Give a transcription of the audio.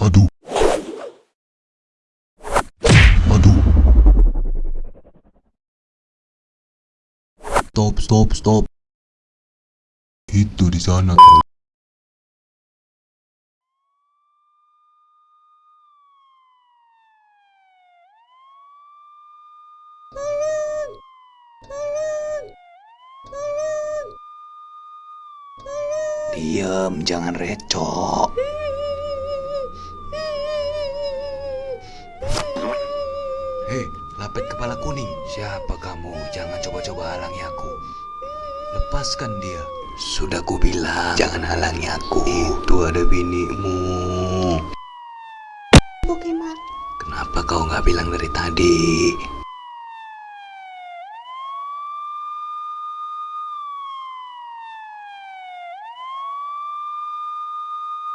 Aduh, aduh. Stop, stop, stop. Itu di sana Diem, jangan recok. Hei, lapet kepala kuning. Siapa kamu? Jangan coba-coba halangi aku. Lepaskan dia. Sudah ku bilang, jangan halangi aku. Itu ada binimu. Pokemon. Kenapa kau nggak bilang dari tadi?